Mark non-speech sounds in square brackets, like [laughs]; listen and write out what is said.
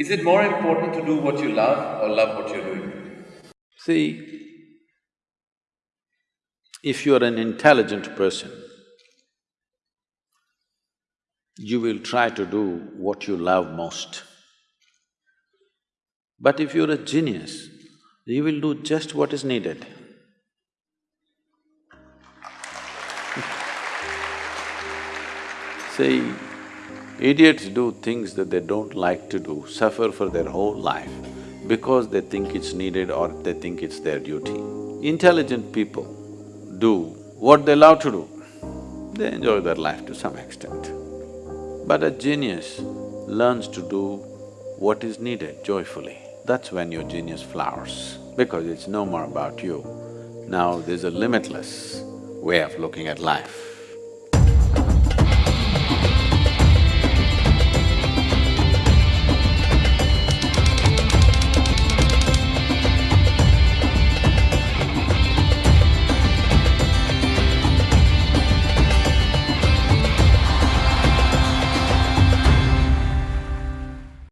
Is it more important to do what you love or love what you're doing? See, if you're an intelligent person, you will try to do what you love most. But if you're a genius, you will do just what is needed. [laughs] See, idiots do things that they don't like to do, suffer for their whole life because they think it's needed or they think it's their duty. Intelligent people do what they love to do, they enjoy their life to some extent. But a genius learns to do what is needed joyfully. That's when your genius flowers, because it's no more about you. Now there's a limitless way of looking at life.